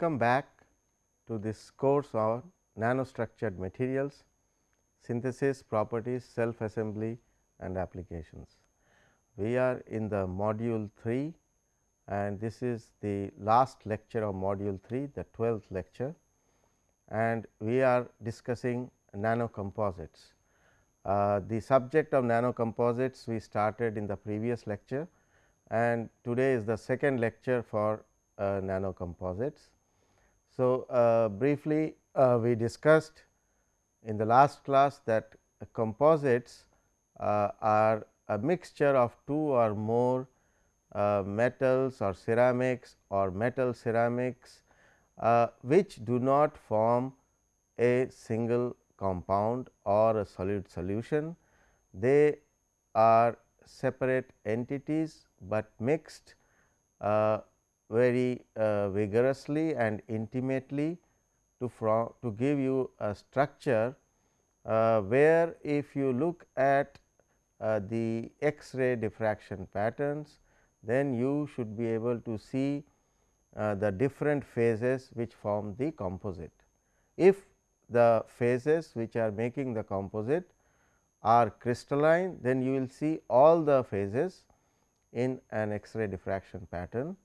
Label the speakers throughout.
Speaker 1: Welcome back to this course on nanostructured materials, synthesis, properties, self assembly and applications. We are in the module 3 and this is the last lecture of module 3, the 12th lecture and we are discussing nano composites. Uh, the subject of nano composites we started in the previous lecture and today is the second lecture for uh, nano composites. So, uh, briefly uh, we discussed in the last class that composites uh, are a mixture of two or more uh, metals or ceramics or metal ceramics, uh, which do not form a single compound or a solid solution. They are separate entities, but mixed uh, very uh, vigorously and intimately to from to give you a structure uh, where if you look at uh, the X-ray diffraction patterns, then you should be able to see the different phases which form the composite. If the phases which are making the composite are crystalline, then you will see all the phases in an X-ray diffraction pattern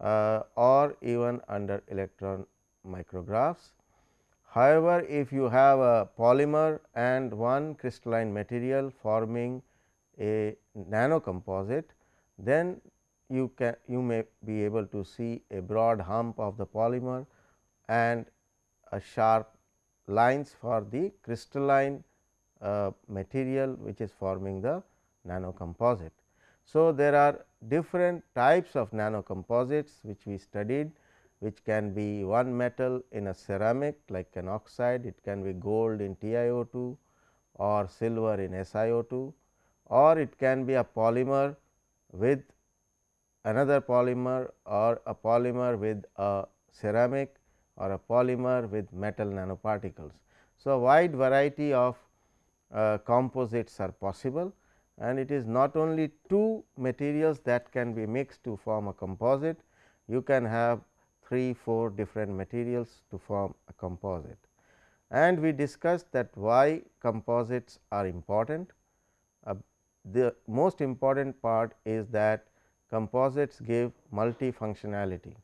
Speaker 1: uh, or even under electron micrographs. However, if you have a polymer and one crystalline material forming a nano composite, then you can you may be able to see a broad hump of the polymer and a sharp lines for the crystalline uh, material which is forming the nano composite. So, there are different types of nanocomposites which we studied which can be one metal in a ceramic like an oxide, it can be gold in TiO2 or silver in SiO2 or it can be a polymer with another polymer or a polymer with a ceramic or a polymer with metal nanoparticles. So, a wide variety of uh, composites are possible and it is not only two materials that can be mixed to form a composite, you can have 3, 4 different materials to form a composite. And we discussed that why composites are important. Uh, the most important part is that composites give multifunctionality.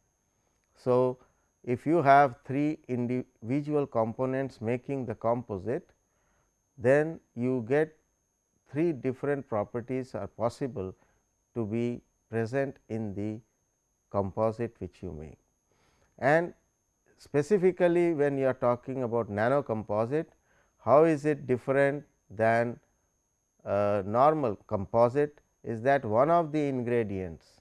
Speaker 1: So, if you have 3 individual components making the composite, then you get 3 different properties are possible to be present in the composite which you make. And specifically when you are talking about nano composite, how is it different than normal composite is that one of the ingredients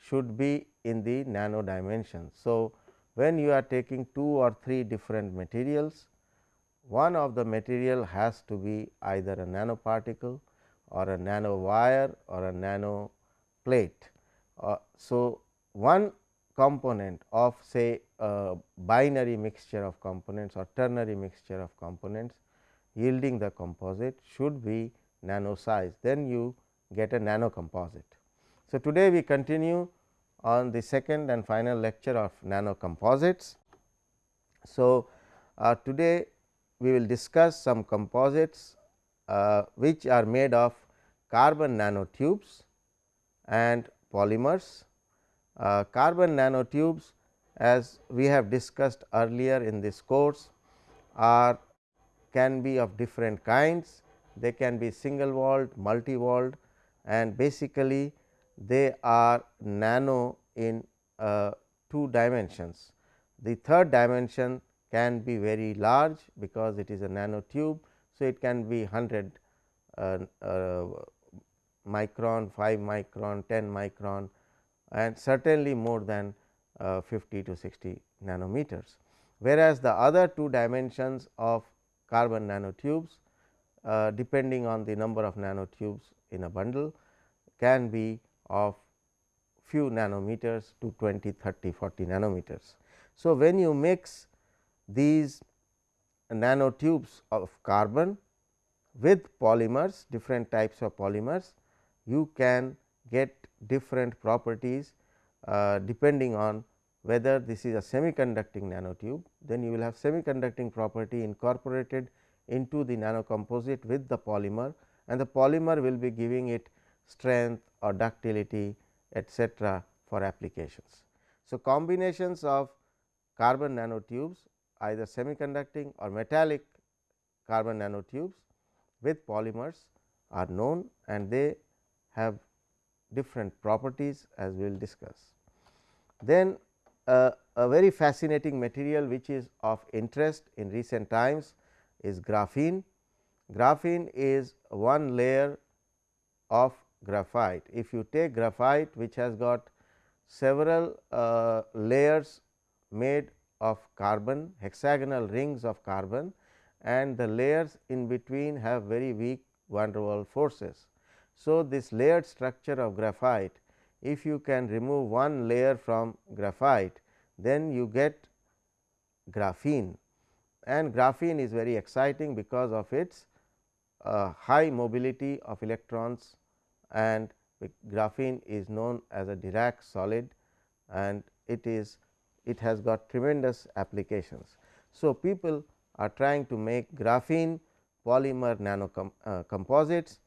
Speaker 1: should be in the nano dimension. So, when you are taking two or three different materials, one of the material has to be either a nanoparticle or a nano wire or a nano plate. Uh, so, one component of say a binary mixture of components or ternary mixture of components yielding the composite should be nano size, then you get a nano composite. So, today we continue on the second and final lecture of nano composites. So, uh, today we will discuss some composites uh, which are made of carbon nanotubes and polymers. Uh, carbon nanotubes as we have discussed earlier in this course are can be of different kinds. They can be single walled, multi walled and basically they are nano in uh, two dimensions. The third dimension can be very large because it is a nanotube. So, it can be 100 uh, uh, micron, 5 micron, 10 micron and certainly more than uh, 50 to 60 nanometers. Whereas, the other two dimensions of carbon nanotubes uh, depending on the number of nanotubes in a bundle can be of few nanometers to 20, 30, 40 nanometers. So, when you mix these nanotubes of carbon with polymers different types of polymers you can get different properties uh, depending on whether this is a semiconducting nanotube, then you will have semiconducting property incorporated into the nanocomposite with the polymer and the polymer will be giving it strength or ductility etcetera for applications. So, combinations of carbon nanotubes either semiconducting or metallic carbon nanotubes with polymers are known and they have different properties as we will discuss. Then uh, a very fascinating material which is of interest in recent times is graphene. Graphene is one layer of graphite. If you take graphite which has got several uh, layers made of carbon hexagonal rings of carbon and the layers in between have very weak van der Waals forces. So, this layered structure of graphite if you can remove one layer from graphite then you get graphene and graphene is very exciting because of its uh, high mobility of electrons and graphene is known as a Dirac solid and it is it has got tremendous applications. So, people are trying to make graphene polymer nano uh, composites.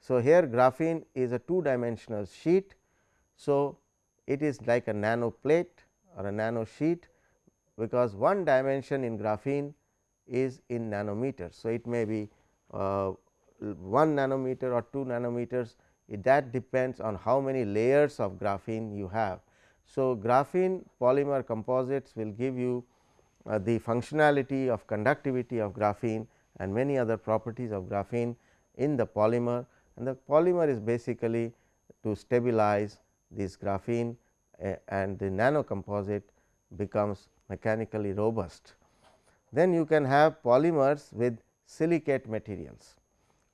Speaker 1: So, here graphene is a two dimensional sheet. So, it is like a nano plate or a nano sheet because one dimension in graphene is in nanometers. So, it may be uh, 1 nanometer or 2 nanometers it that depends on how many layers of graphene you have. So, graphene polymer composites will give you uh, the functionality of conductivity of graphene and many other properties of graphene in the polymer and the polymer is basically to stabilize this graphene uh, and the nano composite becomes mechanically robust. Then you can have polymers with silicate materials.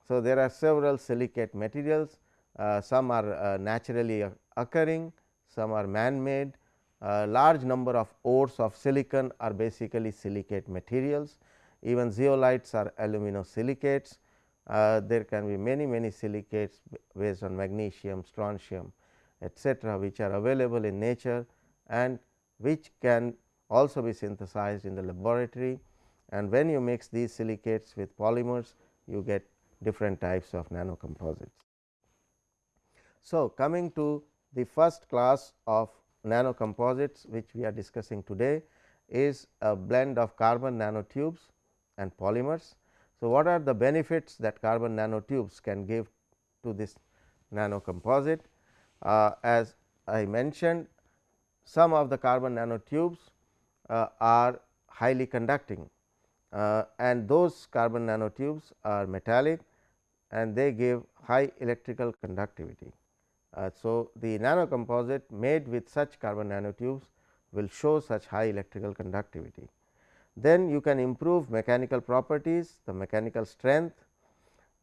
Speaker 1: So, there are several silicate materials uh, some are uh, naturally occurring, some are man made, uh, large number of ores of silicon are basically silicate materials, even zeolites are aluminosilicates. Uh, there can be many many silicates based on magnesium, strontium etcetera, which are available in nature and which can also be synthesized in the laboratory and when you mix these silicates with polymers you get different types of nanocomposites. So, coming to the first class of nanocomposites which we are discussing today is a blend of carbon nanotubes and polymers. So, what are the benefits that carbon nanotubes can give to this nanocomposite? Uh, as I mentioned some of the carbon nanotubes uh, are highly conducting uh, and those carbon nanotubes are metallic and they give high electrical conductivity. Uh, so, the nanocomposite made with such carbon nanotubes will show such high electrical conductivity. Then you can improve mechanical properties, the mechanical strength,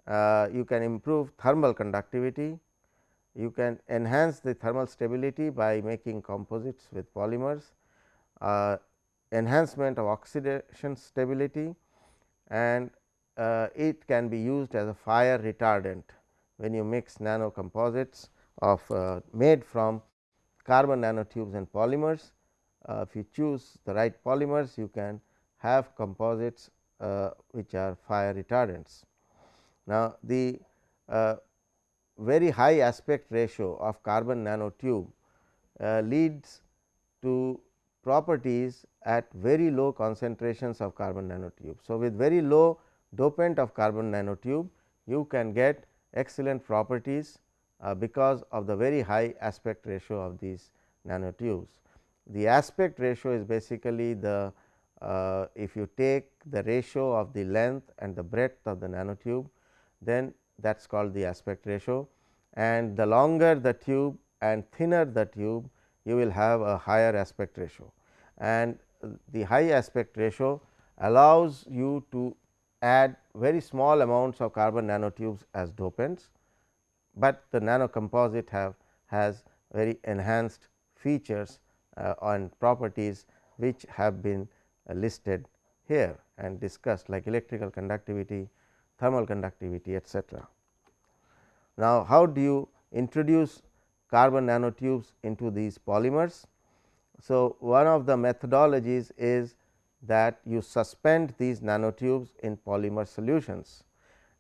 Speaker 1: uh, you can improve thermal conductivity, you can enhance the thermal stability by making composites with polymers, uh, enhancement of oxidation stability and uh, it can be used as a fire retardant when you mix nanocomposites of uh, made from carbon nanotubes and polymers. Uh, if you choose the right polymers, you can have composites uh, which are fire retardants. Now, the uh, very high aspect ratio of carbon nanotube uh, leads to properties at very low concentrations of carbon nanotube. So, with very low dopant of carbon nanotube, you can get excellent properties because of the very high aspect ratio of these nanotubes. The aspect ratio is basically the uh, if you take the ratio of the length and the breadth of the nanotube, then that is called the aspect ratio and the longer the tube and thinner the tube, you will have a higher aspect ratio. And the high aspect ratio allows you to add very small amounts of carbon nanotubes as dopants but the nano composite have has very enhanced features uh, and properties which have been uh, listed here and discussed like electrical conductivity, thermal conductivity etcetera. Now, how do you introduce carbon nanotubes into these polymers? So, one of the methodologies is that you suspend these nanotubes in polymer solutions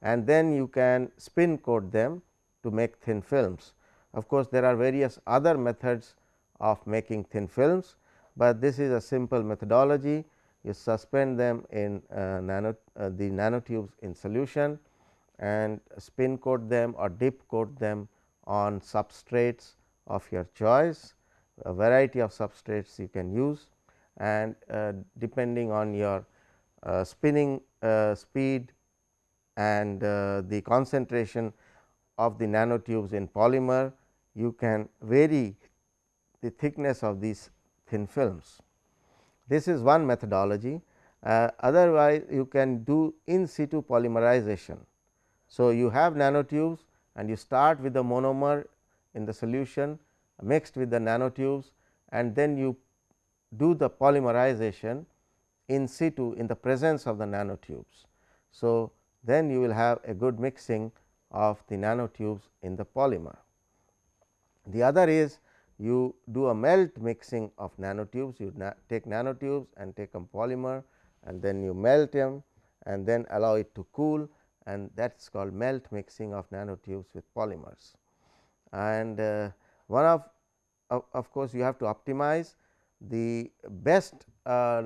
Speaker 1: and then you can spin coat them to make thin films. Of course, there are various other methods of making thin films, but this is a simple methodology you suspend them in uh, nano uh, the nanotubes in solution and spin coat them or dip coat them on substrates of your choice a variety of substrates you can use and uh, depending on your uh, spinning uh, speed and uh, the concentration of the nanotubes in polymer, you can vary the thickness of these thin films. This is one methodology. Uh, otherwise, you can do in situ polymerization. So, you have nanotubes and you start with the monomer in the solution mixed with the nanotubes and then you do the polymerization in situ in the presence of the nanotubes. So, then you will have a good mixing of the nanotubes in the polymer. The other is you do a melt mixing of nanotubes, you na take nanotubes and take a polymer and then you melt them and then allow it to cool and that is called melt mixing of nanotubes with polymers. And uh, one of of, of course, you have to optimize the best uh,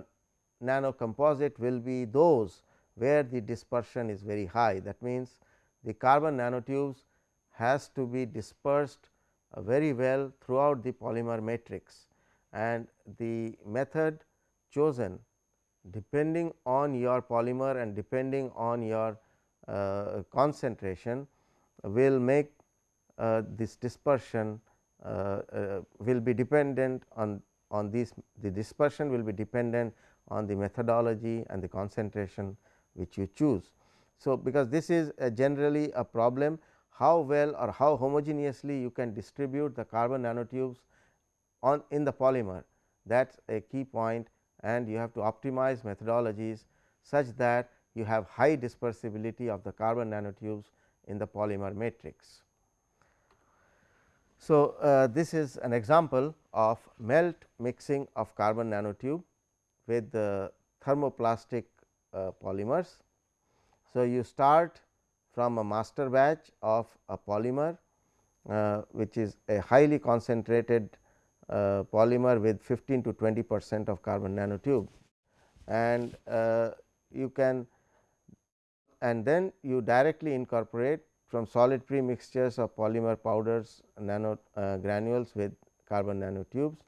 Speaker 1: nano composite will be those where the dispersion is very high. That means, the carbon nanotubes has to be dispersed uh, very well throughout the polymer matrix and the method chosen depending on your polymer and depending on your uh, concentration will make uh, this dispersion uh, uh, will be dependent on on these the dispersion will be dependent on the methodology and the concentration which you choose. So, because this is a generally a problem how well or how homogeneously you can distribute the carbon nanotubes on in the polymer that is a key point and you have to optimize methodologies such that you have high dispersibility of the carbon nanotubes in the polymer matrix. So, uh, this is an example of melt mixing of carbon nanotube with the thermoplastic uh, polymers. So, you start from a master batch of a polymer uh, which is a highly concentrated uh, polymer with 15 to 20 percent of carbon nanotube and uh, you can and then you directly incorporate from solid premixtures of polymer powders nano uh, granules with carbon nanotubes.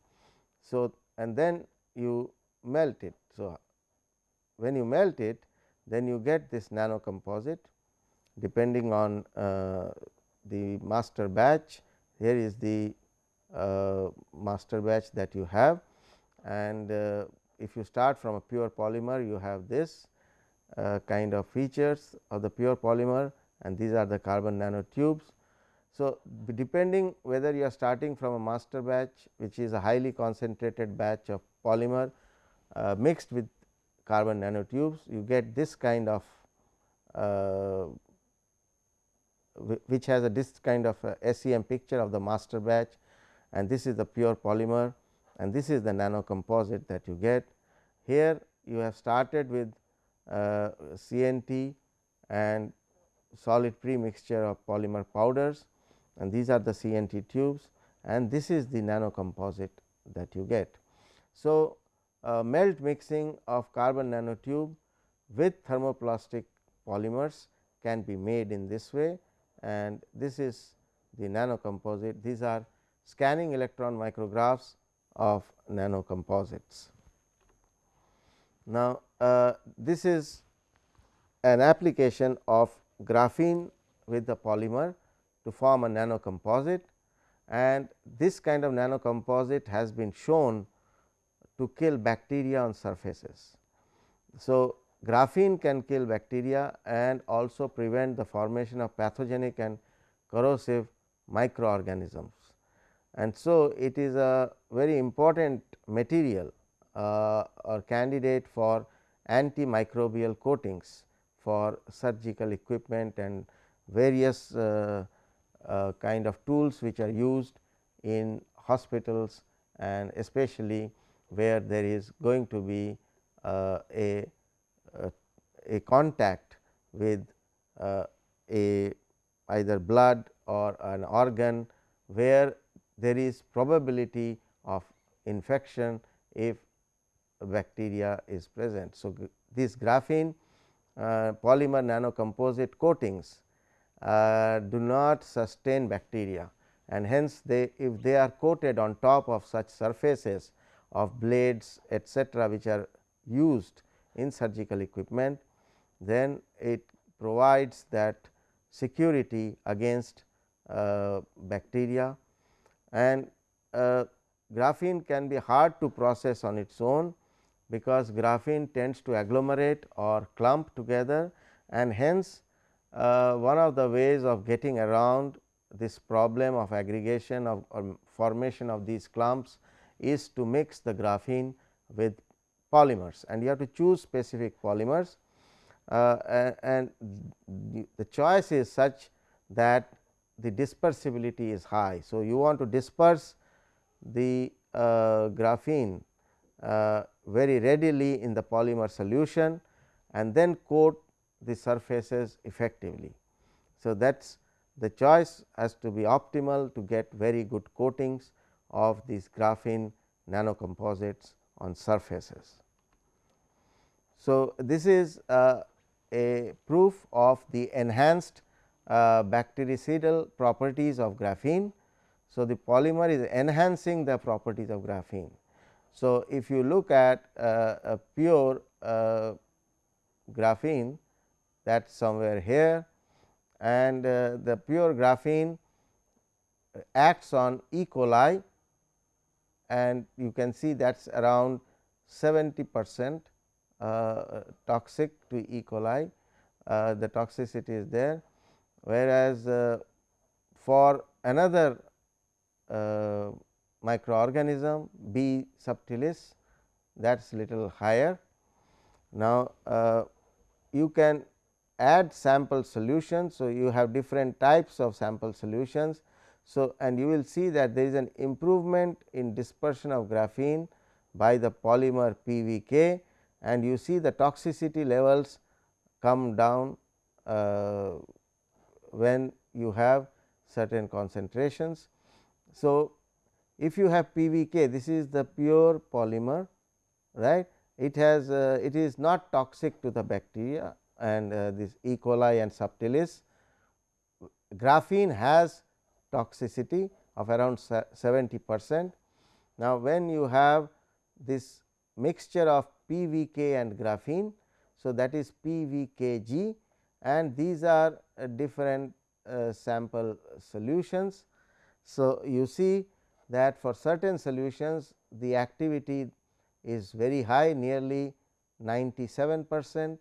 Speaker 1: So, and then you melt it. So, when you melt it then you get this nano composite depending on uh, the master batch here is the uh, master batch that you have and uh, if you start from a pure polymer you have this uh, kind of features of the pure polymer and these are the carbon nanotubes. So, depending whether you are starting from a master batch which is a highly concentrated batch of polymer uh, mixed with carbon nanotubes you get this kind of uh, which has a this kind of SEM picture of the master batch and this is the pure polymer and this is the nano composite that you get. Here you have started with uh, CNT and solid pre-mixture of polymer powders and these are the CNT tubes and this is the nano composite that you get. So, uh, melt mixing of carbon nanotube with thermoplastic polymers can be made in this way and this is the nanocomposite. These are scanning electron micrographs of nanocomposites. Now, uh, this is an application of graphene with the polymer to form a nanocomposite and this kind of nanocomposite has been shown to kill bacteria on surfaces. So, graphene can kill bacteria and also prevent the formation of pathogenic and corrosive microorganisms. And so, it is a very important material uh, or candidate for antimicrobial coatings for surgical equipment and various uh, uh, kind of tools which are used in hospitals and especially where there is going to be uh, a, a, a contact with uh, a either blood or an organ where there is probability of infection if bacteria is present. So, this graphene uh, polymer nanocomposite coatings uh, do not sustain bacteria and hence they if they are coated on top of such surfaces of blades etcetera, which are used in surgical equipment, then it provides that security against uh, bacteria. And uh, graphene can be hard to process on its own because graphene tends to agglomerate or clump together. And hence uh, one of the ways of getting around this problem of aggregation of or formation of these clumps is to mix the graphene with polymers and you have to choose specific polymers uh, and the choice is such that the dispersibility is high. So, you want to disperse the uh, graphene uh, very readily in the polymer solution and then coat the surfaces effectively. So, that is the choice has to be optimal to get very good coatings of these graphene nanocomposites on surfaces. So, this is uh, a proof of the enhanced uh, bactericidal properties of graphene. So, the polymer is enhancing the properties of graphene. So, if you look at uh, a pure uh, graphene that is somewhere here and uh, the pure graphene acts on E. coli and you can see that is around 70 percent uh, toxic to E. coli, uh, the toxicity is there. Whereas, uh, for another microorganism B subtilis that is little higher. Now, you can add sample solutions. So, you have different types of sample solutions. So, and you will see that there is an improvement in dispersion of graphene by the polymer PVK and you see the toxicity levels come down uh, when you have certain concentrations. So, if you have PVK this is the pure polymer right it has uh, it is not toxic to the bacteria and uh, this E. coli and subtilis graphene has toxicity of around 70 percent. Now, when you have this mixture of PVK and graphene. So, that is PVKG and these are uh, different uh, sample solutions. So, you see that for certain solutions the activity is very high nearly 97 percent.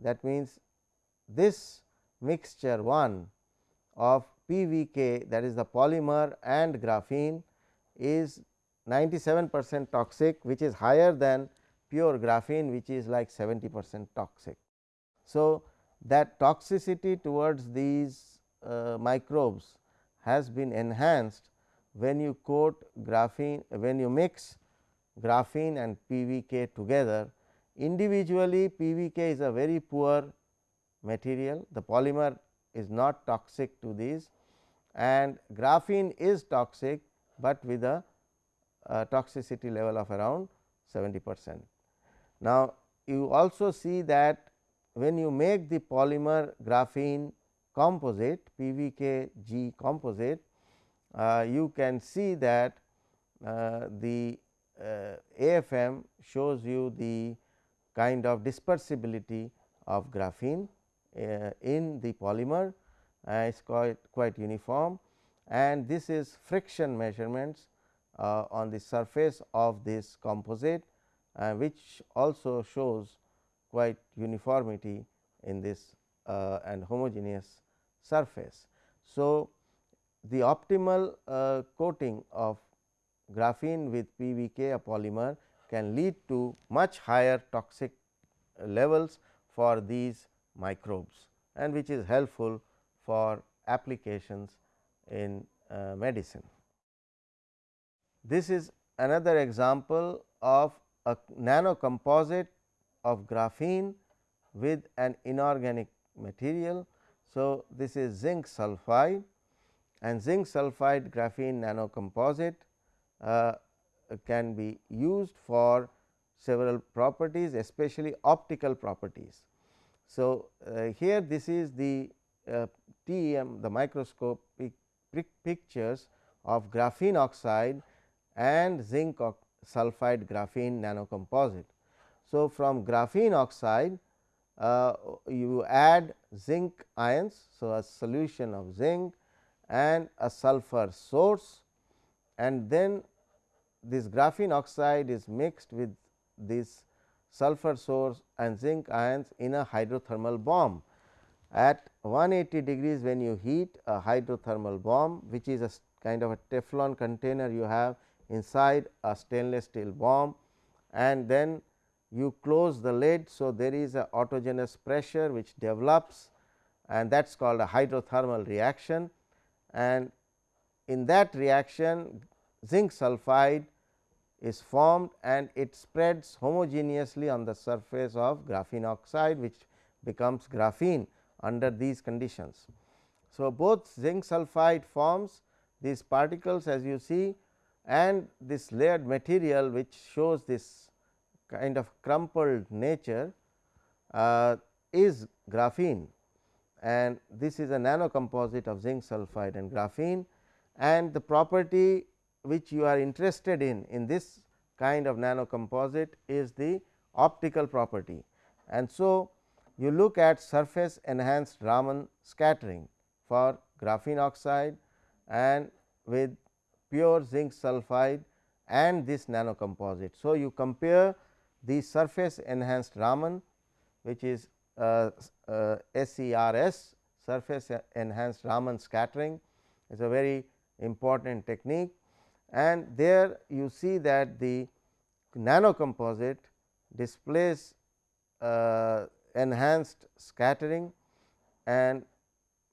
Speaker 1: That means, this mixture 1 of PVK that is the polymer and graphene is 97 percent toxic which is higher than pure graphene which is like 70 percent toxic. So, that toxicity towards these uh, microbes has been enhanced when you coat graphene when you mix graphene and PVK together individually PVK is a very poor material the polymer is not toxic to these and graphene is toxic, but with a uh, toxicity level of around 70 percent. Now, you also see that when you make the polymer graphene composite PVKG composite, uh, you can see that uh, the uh, AFM shows you the kind of dispersibility of graphene uh, in the polymer uh, is quite quite uniform and this is friction measurements uh, on the surface of this composite uh, which also shows quite uniformity in this uh, and homogeneous surface. So, the optimal uh, coating of graphene with PVK a polymer can lead to much higher toxic levels for these microbes and which is helpful for applications in uh, medicine. This is another example of a nano composite of graphene with an inorganic material. So, this is zinc sulphide and zinc sulphide graphene nano composite uh, can be used for several properties especially optical properties. So, uh, here this is the uh, TEM the microscopic pictures of graphene oxide and zinc sulphide graphene nanocomposite. So, from graphene oxide uh, you add zinc ions. So, a solution of zinc and a sulphur source and then this graphene oxide is mixed with this sulphur source and zinc ions in a hydrothermal bomb. At 180 degrees when you heat a hydrothermal bomb which is a kind of a Teflon container you have inside a stainless steel bomb and then you close the lid. So, there is a autogenous pressure which develops and that is called a hydrothermal reaction and in that reaction zinc sulphide is formed and it spreads homogeneously on the surface of graphene oxide which becomes graphene under these conditions. So, both zinc sulphide forms these particles as you see and this layered material which shows this kind of crumpled nature uh, is graphene and this is a nano composite of zinc sulphide and graphene and the property which you are interested in in this kind of nano composite is the optical property. And so, you look at surface enhanced Raman scattering for graphene oxide and with pure zinc sulphide and this nano composite. So, you compare the surface enhanced Raman which is uh, uh, SERS surface enhanced Raman scattering is a very important technique and there you see that the nano composite displays uh, enhanced scattering and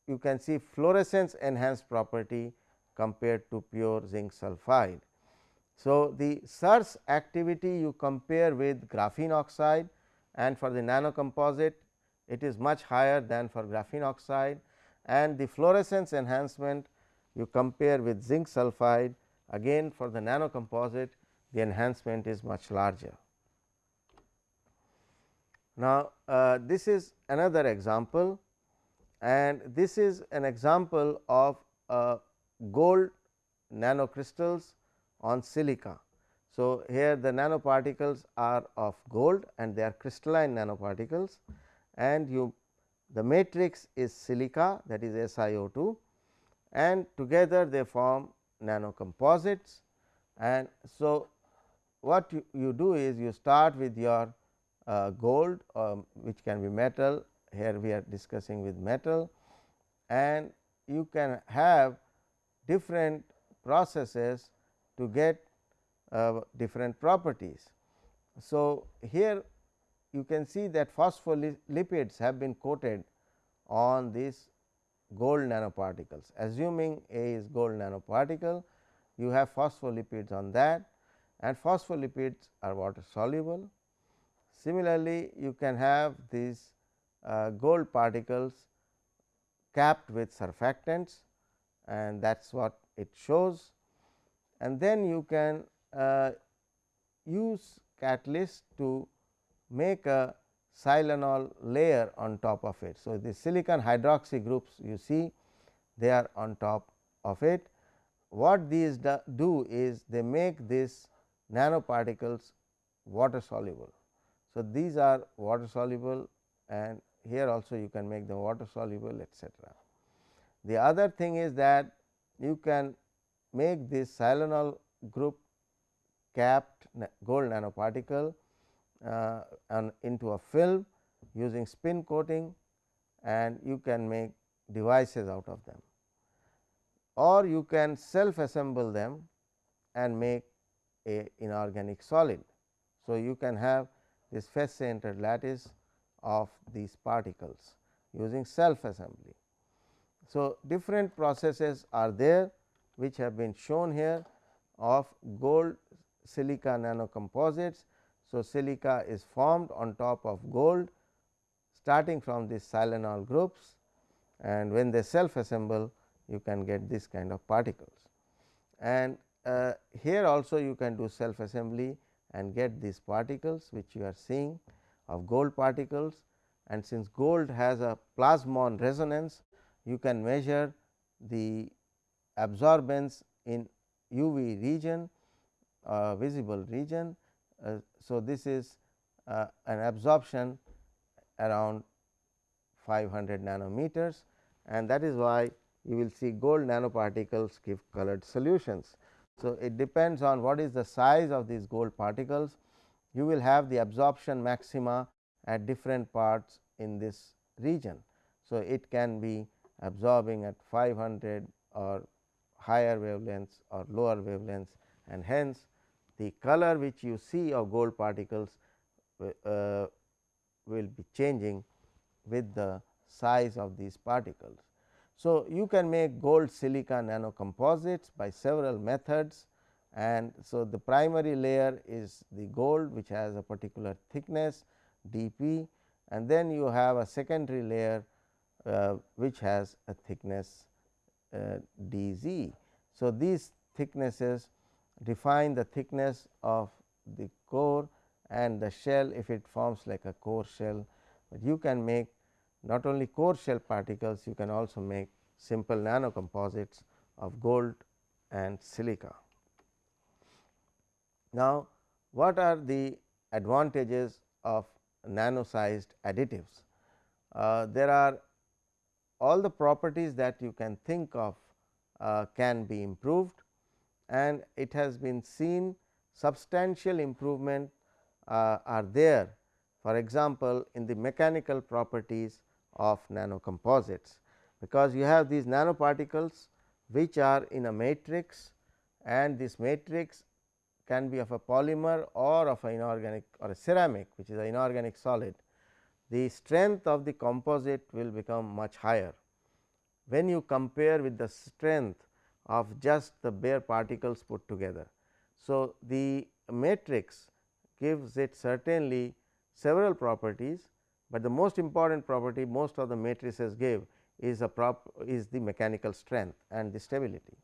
Speaker 1: you can see fluorescence enhanced property compared to pure zinc sulphide. So, the SERS activity you compare with graphene oxide and for the nano composite it is much higher than for graphene oxide and the fluorescence enhancement you compare with zinc sulphide again for the nano composite the enhancement is much larger. Now, uh, this is another example and this is an example of uh, gold nanocrystals on silica. So, here the nanoparticles are of gold and they are crystalline nanoparticles and you the matrix is silica that is SiO2 and together they form nanocomposites and so what you, you do is you start with your gold um, which can be metal here we are discussing with metal and you can have different processes to get uh, different properties. So, here you can see that phospholipids have been coated on these gold nanoparticles. Assuming A is gold nanoparticle, you have phospholipids on that and phospholipids are water soluble. Similarly, you can have these uh, gold particles capped with surfactants and that is what it shows. And then you can uh, use catalyst to make a silanol layer on top of it. So, the silicon hydroxy groups you see they are on top of it. What these do is they make this nanoparticles water soluble. So, these are water soluble and here also you can make them water soluble etcetera. The other thing is that you can make this silanol group capped gold nanoparticle uh, and into a film using spin coating and you can make devices out of them or you can self assemble them and make a inorganic solid. So, you can have this face centered lattice of these particles using self assembly. So, different processes are there which have been shown here of gold silica nanocomposites. So, silica is formed on top of gold starting from these silanol groups and when they self assemble you can get this kind of particles. And uh, here also you can do self assembly and get these particles which you are seeing of gold particles and since gold has a plasmon resonance you can measure the absorbance in UV region uh, visible region. Uh, so, this is uh, an absorption around 500 nanometers and that is why you will see gold nanoparticles give colored solutions. So, it depends on what is the size of these gold particles you will have the absorption maxima at different parts in this region. So, it can be absorbing at 500 or higher wavelengths or lower wavelengths and hence the color which you see of gold particles uh, will be changing with the size of these particles. So, you can make gold silica nanocomposites by several methods and so the primary layer is the gold which has a particular thickness dP and then you have a secondary layer uh, which has a thickness uh, dz. So, these thicknesses define the thickness of the core and the shell if it forms like a core shell, but you can make not only core shell particles, you can also make simple nanocomposites of gold and silica. Now, what are the advantages of nano sized additives? Uh, there are all the properties that you can think of uh, can be improved and it has been seen substantial improvement uh, are there for example, in the mechanical properties of nanocomposites, because you have these nanoparticles which are in a matrix and this matrix can be of a polymer or of an inorganic or a ceramic which is an inorganic solid. The strength of the composite will become much higher when you compare with the strength of just the bare particles put together. So, the matrix gives it certainly several properties, but the most important property most of the matrices give is a prop is the mechanical strength and the stability.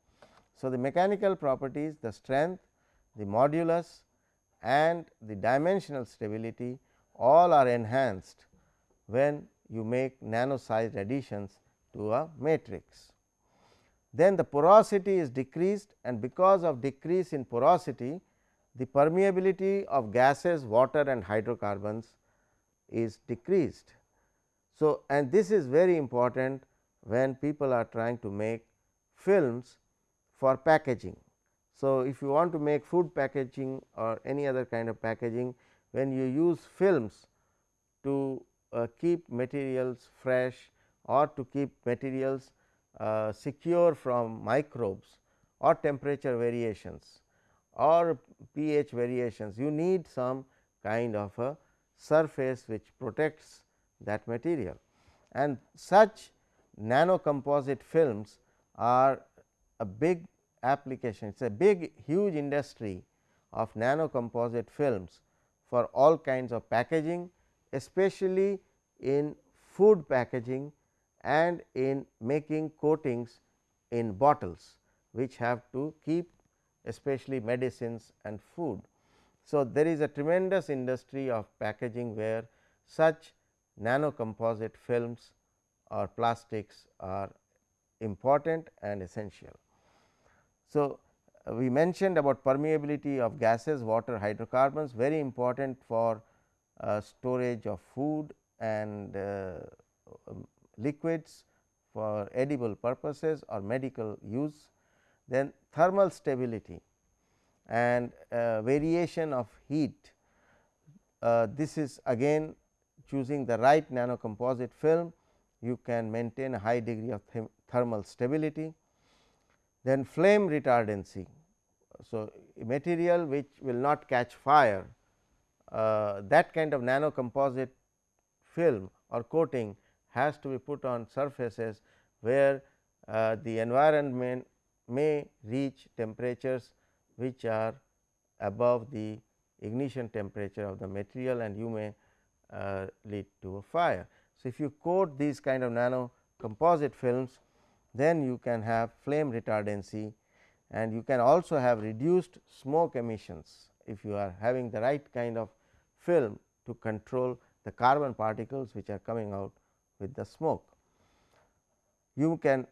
Speaker 1: So, the mechanical properties the strength, the modulus and the dimensional stability all are enhanced when you make nano sized additions to a matrix. Then the porosity is decreased and because of decrease in porosity the permeability of gases, water and hydrocarbons is decreased. So, and this is very important when people are trying to make films for packaging. So, if you want to make food packaging or any other kind of packaging, when you use films to uh, keep materials fresh or to keep materials uh, secure from microbes or temperature variations or pH variations, you need some kind of a surface which protects that material. And such nano composite films are a big application, it is a big huge industry of nano composite films for all kinds of packaging, especially in food packaging and in making coatings in bottles, which have to keep especially medicines and food. So, there is a tremendous industry of packaging where such nano composite films or plastics are important and essential. So, uh, we mentioned about permeability of gases, water, hydrocarbons very important for uh, storage of food and uh, um, liquids for edible purposes or medical use. Then thermal stability and uh, variation of heat. Uh, this is again choosing the right nano composite film, you can maintain a high degree of thermal stability. Then flame retardancy. So, material which will not catch fire uh, that kind of nano composite film or coating has to be put on surfaces where uh, the environment may reach temperatures which are above the ignition temperature of the material and you may uh, lead to a fire. So, if you coat these kind of nano composite films then you can have flame retardancy and you can also have reduced smoke emissions if you are having the right kind of film to control the carbon particles which are coming out with the smoke. You can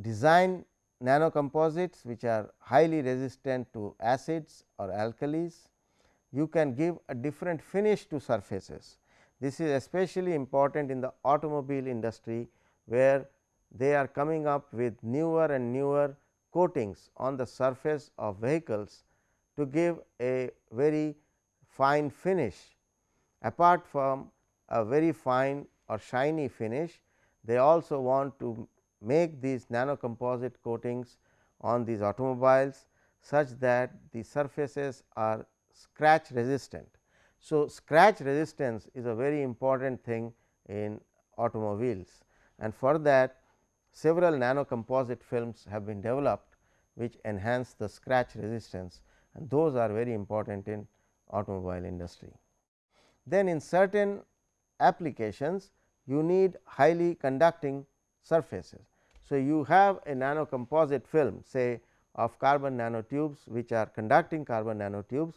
Speaker 1: design nano composites which are highly resistant to acids or alkalis. You can give a different finish to surfaces. This is especially important in the automobile industry, where they are coming up with newer and newer coatings on the surface of vehicles to give a very fine finish. Apart from a very fine or shiny finish, they also want to make these nano composite coatings on these automobiles such that the surfaces are scratch resistant. So, scratch resistance is a very important thing in automobiles and for that several nano composite films have been developed which enhance the scratch resistance and those are very important in automobile industry. Then in certain applications you need highly conducting surfaces. So, you have a nano composite film say of carbon nanotubes which are conducting carbon nanotubes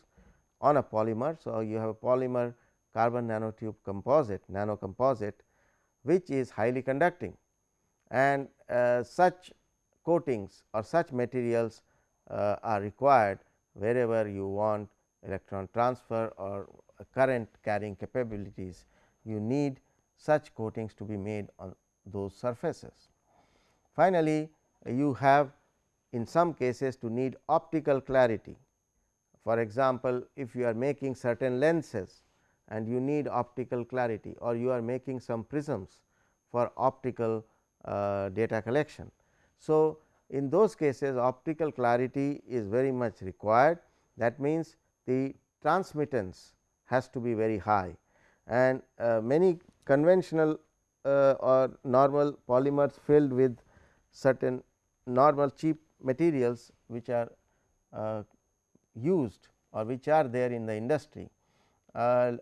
Speaker 1: on a polymer. So, you have a polymer carbon nanotube composite nano composite which is highly conducting and uh, such coatings or such materials uh, are required wherever you want electron transfer or current carrying capabilities you need such coatings to be made on those surfaces. Finally, you have in some cases to need optical clarity. For example, if you are making certain lenses and you need optical clarity or you are making some prisms for optical uh, data collection. So, in those cases optical clarity is very much required that means, the transmittance has to be very high and uh, many conventional or normal polymers filled with certain normal cheap materials which are uh, used or which are there in the industry uh,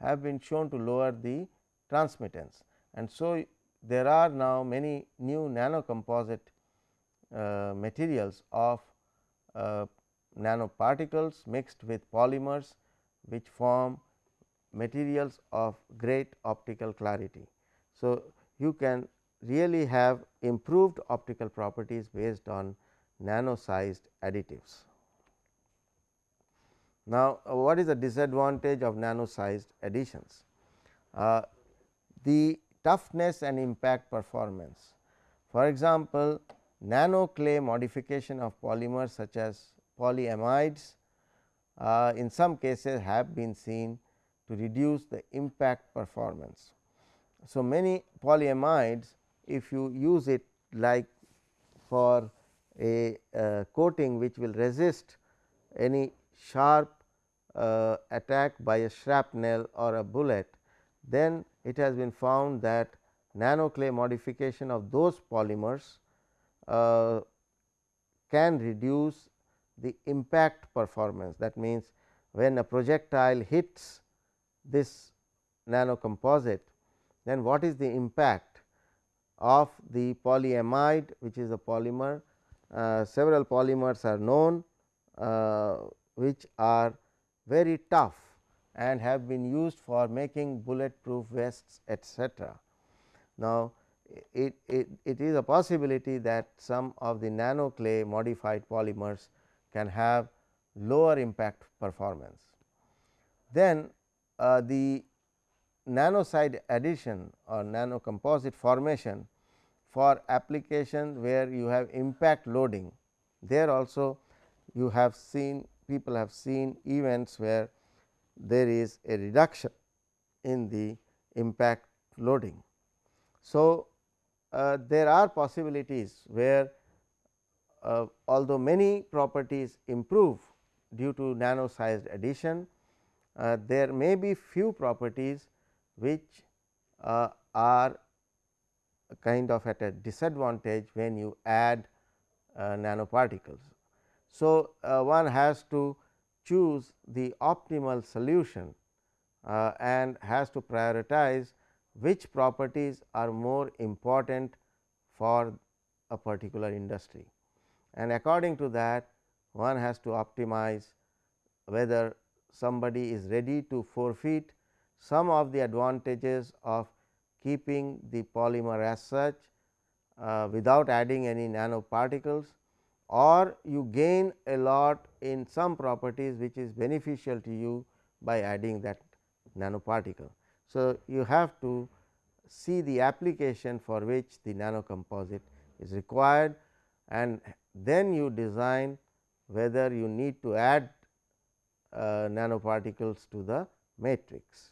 Speaker 1: have been shown to lower the transmittance. And so, there are now many new nano composite uh, materials of uh, nanoparticles mixed with polymers which form materials of great optical clarity. So, you can really have improved optical properties based on nano sized additives. Now, uh, what is the disadvantage of nano sized additions? Uh, the toughness and impact performance. For example, nano clay modification of polymers such as polyamides uh, in some cases have been seen to reduce the impact performance. So, many polyamides if you use it like for a uh, coating which will resist any sharp uh, attack by a shrapnel or a bullet, then it has been found that nano clay modification of those polymers uh, can reduce the impact performance. That means, when a projectile hits this nano composite, then what is the impact of the polyamide which is a polymer. Uh, several polymers are known uh, which are very tough and have been used for making bulletproof vests etcetera. Now, it, it, it is a possibility that some of the nano clay modified polymers can have lower impact performance. Then uh, the nano sized addition or nano composite formation for application where you have impact loading there also you have seen people have seen events where there is a reduction in the impact loading. So, uh, there are possibilities where uh, although many properties improve due to nano sized addition, uh, there may be few properties which uh, are kind of at a disadvantage when you add uh, nanoparticles. So, uh, one has to choose the optimal solution uh, and has to prioritize which properties are more important for a particular industry. And according to that one has to optimize whether somebody is ready to forfeit some of the advantages of keeping the polymer as such uh, without adding any nanoparticles or you gain a lot in some properties which is beneficial to you by adding that nanoparticle. So, you have to see the application for which the nanocomposite is required and then you design whether you need to add uh, nanoparticles to the matrix.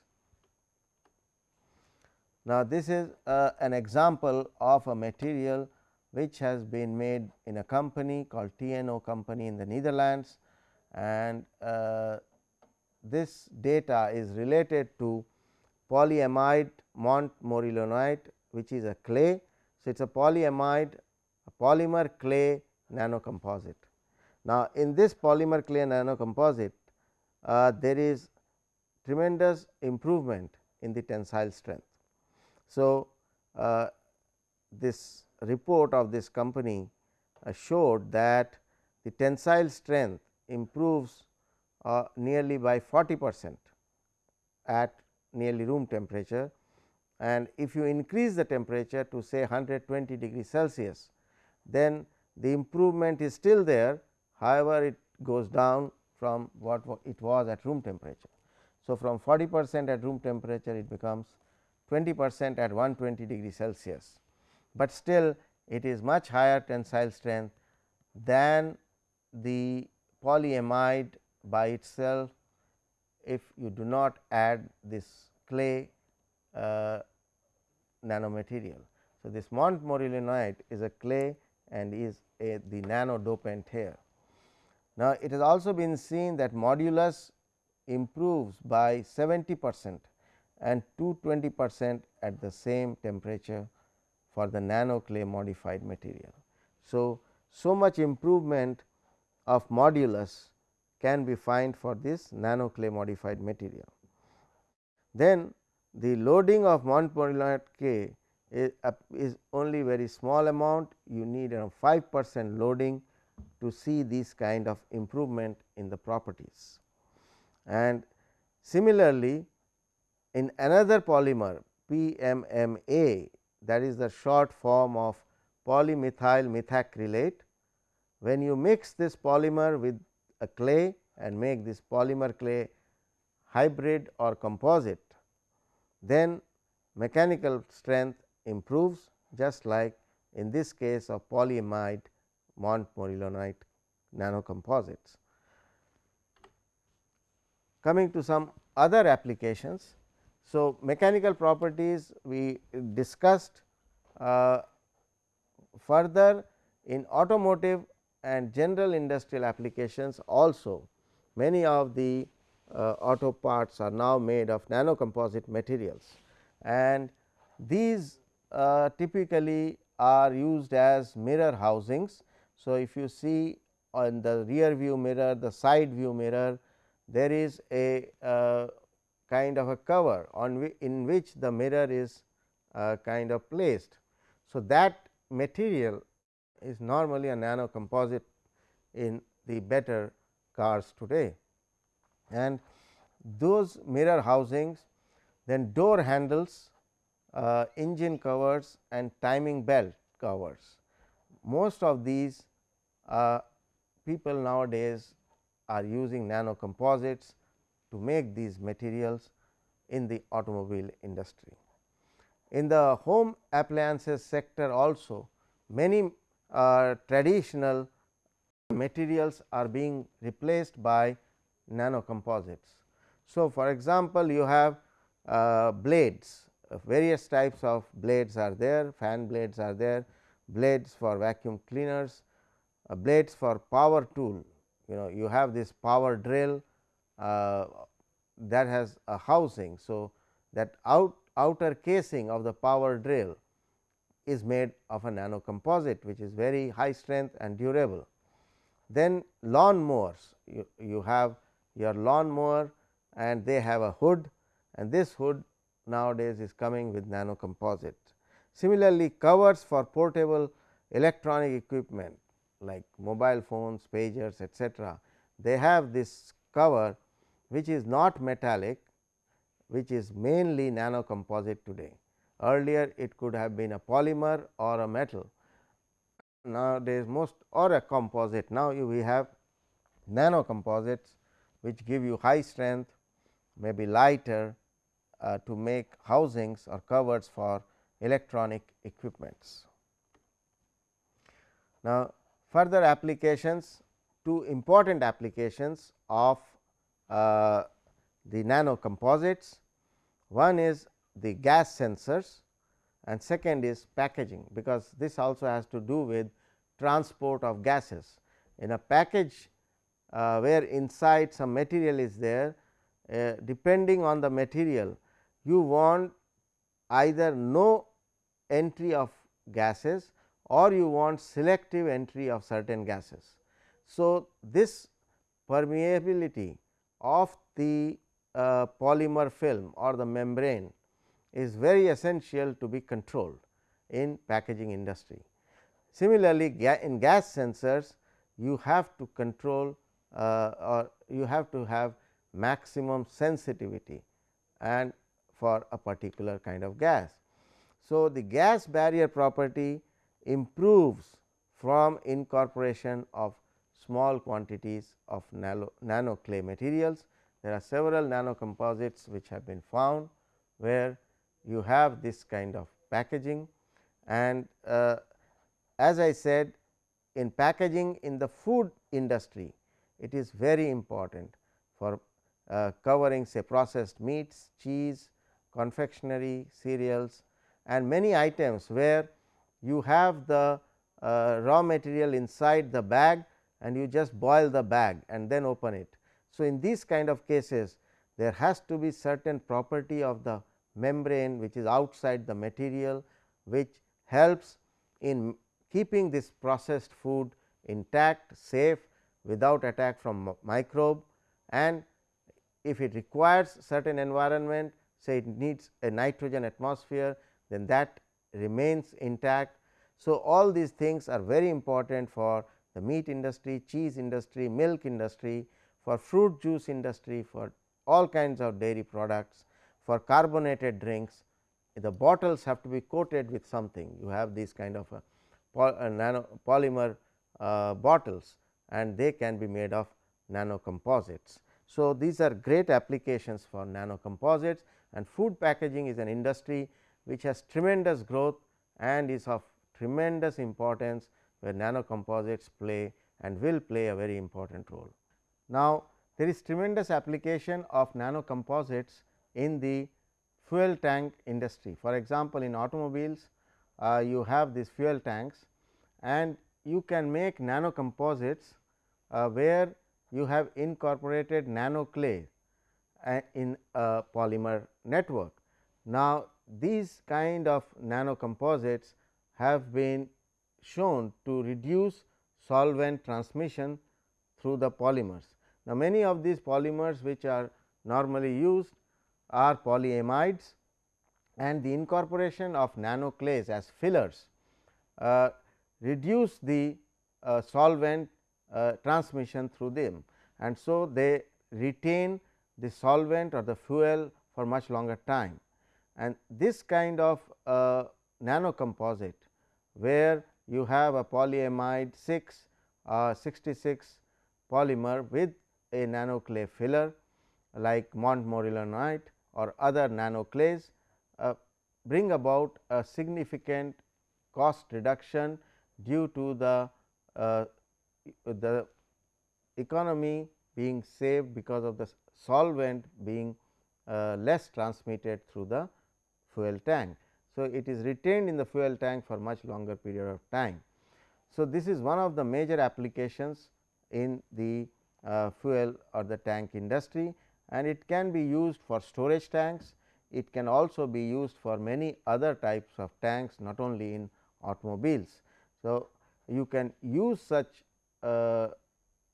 Speaker 1: Now, this is uh, an example of a material which has been made in a company called TNO company in the Netherlands and uh, this data is related to polyamide montmorillonite which is a clay. So, it is a polyamide a polymer clay nanocomposite. Now, in this polymer clay nanocomposite uh, there is tremendous improvement in the tensile strength. So, uh, this report of this company uh, showed that the tensile strength improves uh, nearly by 40 percent at nearly room temperature and if you increase the temperature to say 120 degree Celsius, then the improvement is still there. However, it goes down from what it was at room temperature. So, from 40 percent at room temperature it becomes 20 percent at 120 degree Celsius, but still it is much higher tensile strength than the polyamide by itself if you do not add this clay uh, nanomaterial. So, this montmorillonite is a clay and is a the nano dopant here. Now, it has also been seen that modulus improves by 70 percent and 220 percent at the same temperature for the nano clay modified material. So, so much improvement of modulus can be find for this nano clay modified material. Then the loading of montmorillonite clay is, uh, is only very small amount you need around 5 percent loading to see this kind of improvement in the properties. And similarly, in another polymer PMMA that is the short form of polymethyl methacrylate. When you mix this polymer with a clay and make this polymer clay hybrid or composite, then mechanical strength improves just like in this case of polyamide montmorillonite nanocomposites. Coming to some other applications. So, mechanical properties we discussed uh, further in automotive and general industrial applications also many of the uh, auto parts are now made of nano composite materials and these uh, typically are used as mirror housings. So, if you see on the rear view mirror the side view mirror there is a uh, kind of a cover on in which the mirror is uh, kind of placed. So, that material is normally a nano composite in the better cars today and those mirror housings then door handles, uh, engine covers and timing belt covers. Most of these uh, people nowadays are using nano composites to make these materials in the automobile industry. In the home appliances sector also many uh, traditional materials are being replaced by nano composites. So, for example, you have uh, blades various types of blades are there fan blades are there blades for vacuum cleaners uh, blades for power tool you know you have this power drill Uh, that has a housing. So, that out outer casing of the power drill is made of a nano composite which is very high strength and durable. Then lawn mowers you, you have your lawn mower and they have a hood and this hood nowadays is coming with nano composite. Similarly, covers for portable electronic equipment like mobile phones, pagers etcetera, they have this cover which is not metallic which is mainly nano composite today. Earlier it could have been a polymer or a metal. Nowadays most or a composite. Now, you we have nano composites which give you high strength, may be lighter uh, to make housings or covers for electronic equipments. Now, further applications two important applications of uh, the nano composites. One is the gas sensors and second is packaging, because this also has to do with transport of gases. In a package uh, where inside some material is there, uh, depending on the material you want either no entry of gases or you want selective entry of certain gases. So, this permeability of the uh, polymer film or the membrane is very essential to be controlled in packaging industry. Similarly, ga in gas sensors you have to control uh, or you have to have maximum sensitivity and for a particular kind of gas. So, the gas barrier property improves from incorporation of small quantities of nano, nano clay materials. There are several nano composites which have been found where you have this kind of packaging and uh, as I said in packaging in the food industry it is very important for uh, covering say processed meats, cheese, confectionery, cereals and many items where you have the uh, raw material inside the bag and you just boil the bag and then open it. So, in these kind of cases there has to be certain property of the membrane which is outside the material which helps in keeping this processed food intact, safe without attack from microbe and if it requires certain environment say it needs a nitrogen atmosphere then that remains intact. So, all these things are very important for the meat industry, cheese industry, milk industry, for fruit juice industry, for all kinds of dairy products, for carbonated drinks. The bottles have to be coated with something. You have these kind of a, a nano polymer uh, bottles and they can be made of nano composites. So, these are great applications for nano composites and food packaging is an industry which has tremendous growth and is of tremendous importance where nano composites play and will play a very important role. Now, there is tremendous application of nano composites in the fuel tank industry. For example, in automobiles uh, you have these fuel tanks and you can make nano composites uh, where you have incorporated nano clay uh, in a polymer network. Now, these kind of nano composites have been shown to reduce solvent transmission through the polymers. Now, many of these polymers which are normally used are polyamides and the incorporation of nano clays as fillers uh, reduce the uh, solvent uh, transmission through them and so they retain the solvent or the fuel for much longer time. And this kind of uh, nano composite where you have a polyamide 6 uh, 66 polymer with a nanoclay filler like montmorillonite or other nanoclays uh, bring about a significant cost reduction due to the uh, the economy being saved because of the solvent being uh, less transmitted through the fuel tank. So, it is retained in the fuel tank for much longer period of time. So, this is one of the major applications in the uh, fuel or the tank industry and it can be used for storage tanks. It can also be used for many other types of tanks not only in automobiles. So, you can use such uh,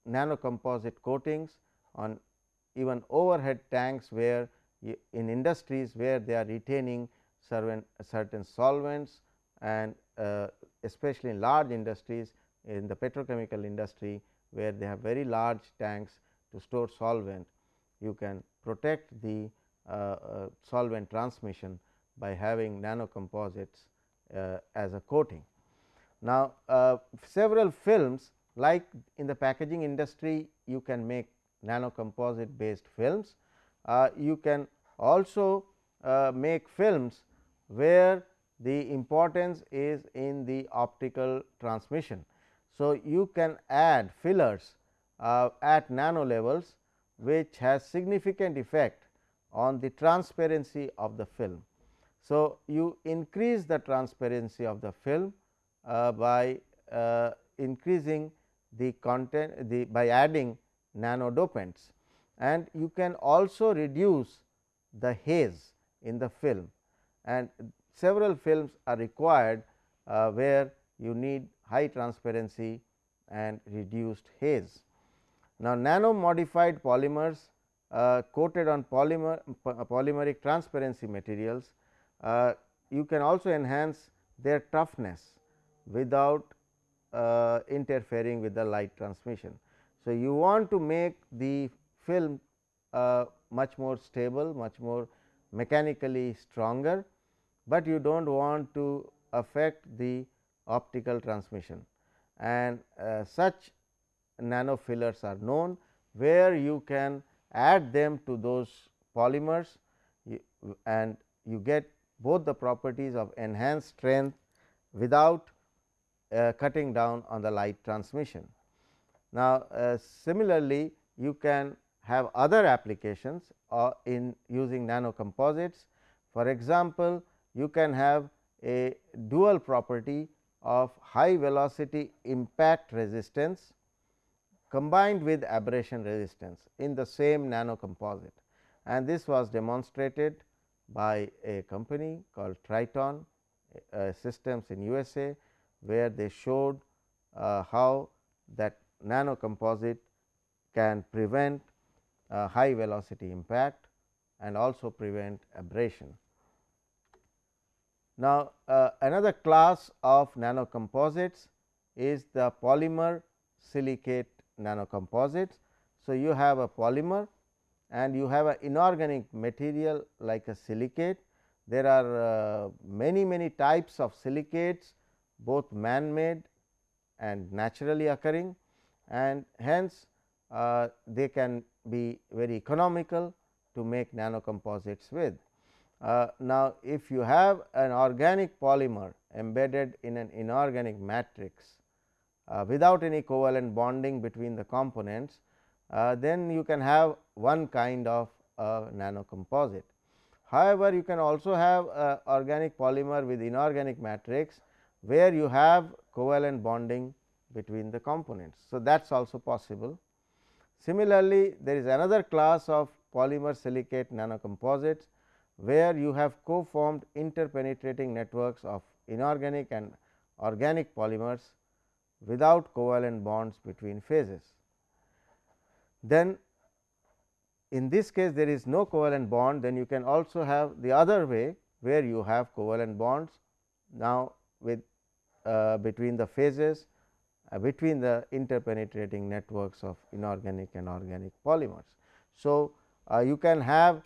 Speaker 1: nano composite coatings on even overhead tanks where in industries where they are retaining certain, certain solvents and uh, especially in large industries in the petrochemical industry where they have very large tanks to store solvent. You can protect the uh, uh, solvent transmission by having nanocomposites uh, as a coating. Now, uh, several films like in the packaging industry you can make nanocomposite based films. Uh, you can also uh, make films where the importance is in the optical transmission. So, you can add fillers uh, at nano levels which has significant effect on the transparency of the film. So, you increase the transparency of the film uh, by uh, increasing the content the by adding nano dopants and you can also reduce the haze in the film and several films are required uh, where you need high transparency and reduced haze. Now, nano modified polymers uh, coated on polymer polymeric transparency materials, uh, you can also enhance their toughness without uh, interfering with the light transmission. So, you want to make the film uh, much more stable, much more mechanically stronger, but you do not want to affect the optical transmission and uh, such nano fillers are known where you can add them to those polymers and you get both the properties of enhanced strength without uh, cutting down on the light transmission. Now, uh, similarly, you can have other applications uh, in using nano composites. For example, you can have a dual property of high velocity impact resistance combined with abrasion resistance in the same nano composite and this was demonstrated by a company called Triton uh, systems in USA, where they showed uh, how that nano composite can prevent uh, high velocity impact and also prevent abrasion. Now, uh, another class of nanocomposites is the polymer silicate nanocomposites. So, you have a polymer and you have an inorganic material like a silicate. There are uh, many many types of silicates both man made and naturally occurring and hence uh, they can be very economical to make nanocomposites with. Uh, now, if you have an organic polymer embedded in an inorganic matrix uh, without any covalent bonding between the components, uh, then you can have one kind of nano composite. However, you can also have an organic polymer with inorganic matrix, where you have covalent bonding between the components. So, that is also possible. Similarly, there is another class of polymer silicate nanocomposites, where you have co-formed interpenetrating networks of inorganic and organic polymers without covalent bonds between phases. Then in this case there is no covalent bond then you can also have the other way where you have covalent bonds now with uh, between the phases uh, between the interpenetrating networks of inorganic and organic polymers. So, uh, you can have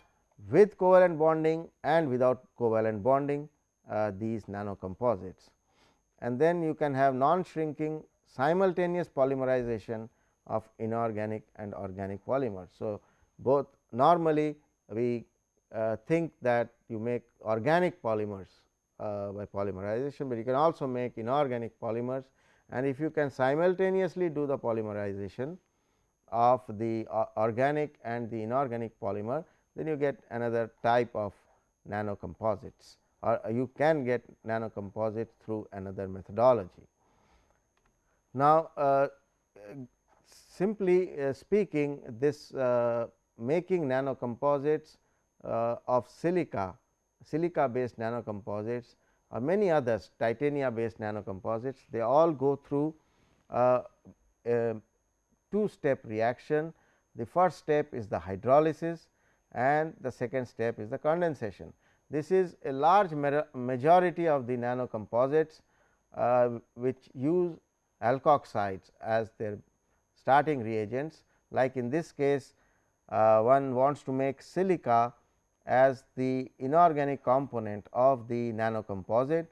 Speaker 1: with covalent bonding and without covalent bonding uh, these nanocomposites. And then you can have non shrinking simultaneous polymerization of inorganic and organic polymers. So, both normally we uh, think that you make organic polymers uh, by polymerization, but you can also make inorganic polymers and if you can simultaneously do the polymerization of the uh, organic and the inorganic polymer, then you get another type of nanocomposites or you can get nanocomposites through another methodology. Now, uh, simply uh, speaking this uh, making nanocomposites uh, of silica, silica based nanocomposites or many others titania based nanocomposites, they all go through uh, a two step reaction The first step is the hydrolysis and the second step is the condensation. This is a large majority of the nano composites uh, which use alkoxides as their starting reagents like in this case uh, one wants to make silica as the inorganic component of the nano composite.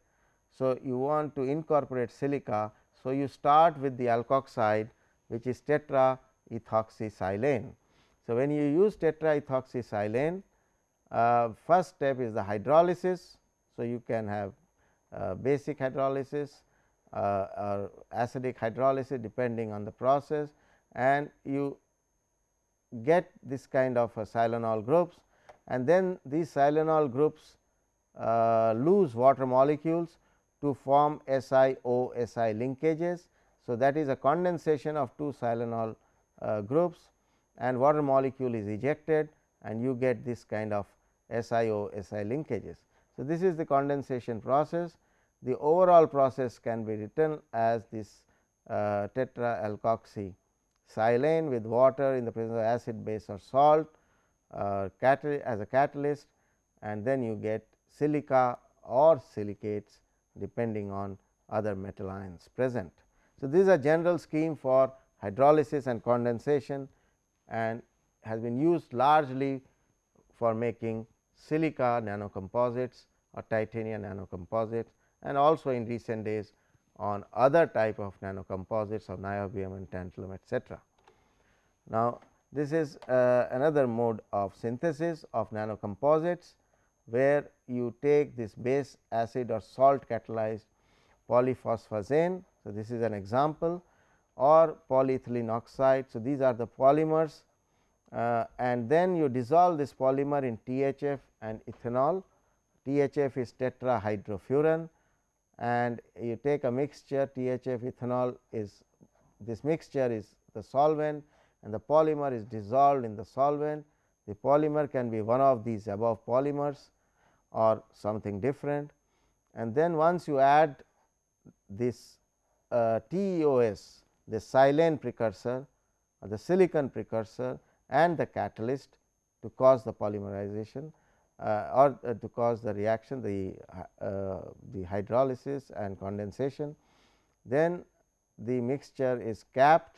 Speaker 1: So, you want to incorporate silica. So, you start with the alkoxide which is tetraethoxysilane. So, when you use tetraethoxysilane uh, first step is the hydrolysis. So, you can have uh, basic hydrolysis uh, or acidic hydrolysis depending on the process and you get this kind of a silanol groups and then these silanol groups uh, lose water molecules to form SiO Si linkages. So, that is a condensation of two silanol uh, groups and water molecule is ejected and you get this kind of SiO Si linkages. So, this is the condensation process. The overall process can be written as this uh, tetra alkoxy silane with water in the presence of acid base or salt uh, as a catalyst and then you get silica or silicates depending on other metal ions present. So, this is a general scheme for hydrolysis and condensation and has been used largely for making silica nanocomposites or titanium nanocomposites and also in recent days on other type of nanocomposites of niobium and tantalum etc. Now, this is uh, another mode of synthesis of nanocomposites, where you take this base acid or salt catalyzed polyphosphazene. So, this is an example or polyethylene oxide. So, these are the polymers uh, and then you dissolve this polymer in THF and ethanol. THF is tetrahydrofuran and you take a mixture THF ethanol is this mixture is the solvent and the polymer is dissolved in the solvent. The polymer can be one of these above polymers or something different and then once you add this uh, TEOS the silane precursor or the silicon precursor and the catalyst to cause the polymerization uh, or uh, to cause the reaction the, uh, the hydrolysis and condensation. Then the mixture is capped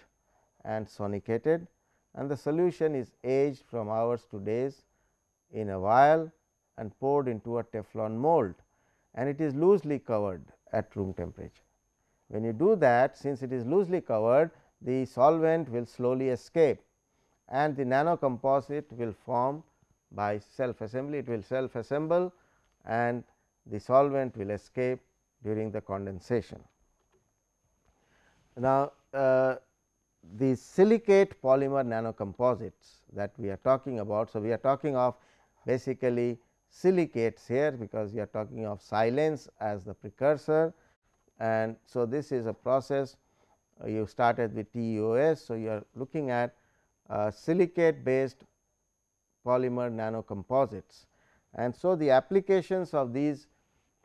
Speaker 1: and sonicated and the solution is aged from hours to days in a vial and poured into a Teflon mold and it is loosely covered at room temperature. When you do that since it is loosely covered the solvent will slowly escape and the nano composite will form by self assembly it will self assemble and the solvent will escape during the condensation. Now, uh, the silicate polymer nanocomposites that we are talking about. So, we are talking of basically silicates here because we are talking of silanes as the precursor and so this is a process uh, you started with TEOS. So, you are looking at uh, silicate based polymer nanocomposites and so the applications of these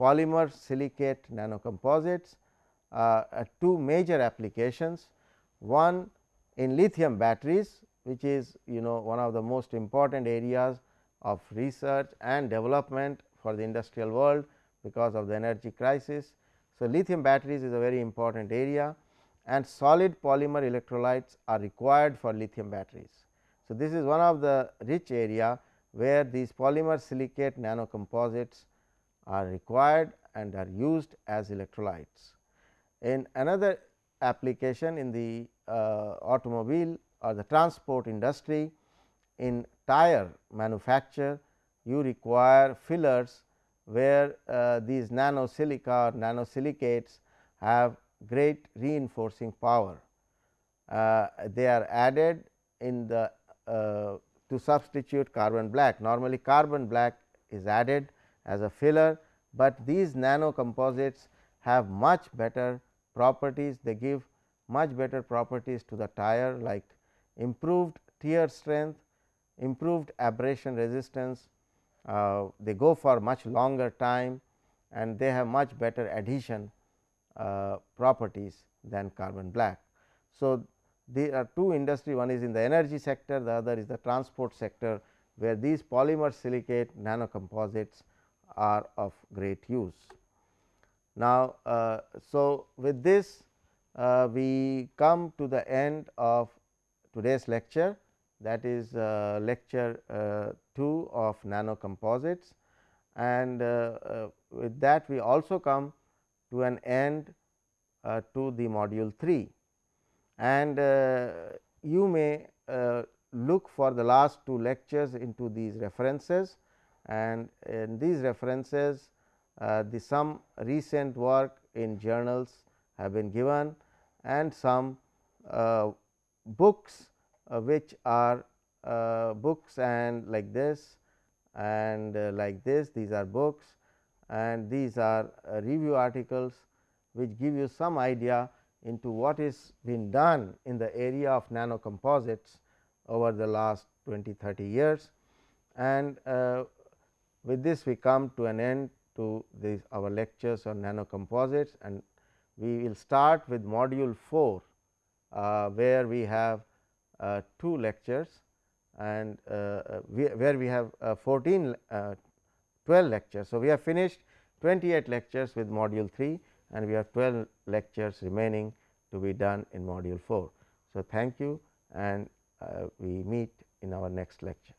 Speaker 1: polymer silicate nanocomposites uh, two major applications one in lithium batteries which is you know one of the most important areas of research and development for the industrial world because of the energy crisis. So, lithium batteries is a very important area and solid polymer electrolytes are required for lithium batteries. So, this is one of the rich area where these polymer silicate nanocomposites are required and are used as electrolytes. In another application in the uh, automobile or the transport industry in tire manufacture you require fillers where uh, these nano silica or nano silicates have great reinforcing power. Uh, they are added in the uh, to substitute carbon black normally carbon black is added as a filler, but these nano composites have much better properties they give much better properties to the tire like improved tear strength, improved abrasion resistance, uh, they go for much longer time and they have much better adhesion uh, properties than carbon black. So, there are two industry one is in the energy sector the other is the transport sector where these polymer silicate nanocomposites are of great use. Now, uh, so with this uh, we come to the end of today's lecture that is uh, lecture uh, 2 of nanocomposites. And uh, with that we also come to an end to the module 3 and you may look for the last two lectures into these references. And in these references uh, the some recent work in journals have been given and some uh, books which are uh, books and like this and uh, like this these are books and these are uh, review articles which give you some idea into what is been done in the area of nanocomposites over the last 20 30 years. And uh, with this we come to an end to this our lectures on nanocomposites. And we will start with module 4 uh, where we have uh, two lectures and uh, uh, we, where we have 14 12 lectures. So, we have finished 28 lectures with module 3 and we have 12 lectures remaining to be done in module 4. So, thank you and uh, we meet in our next lecture.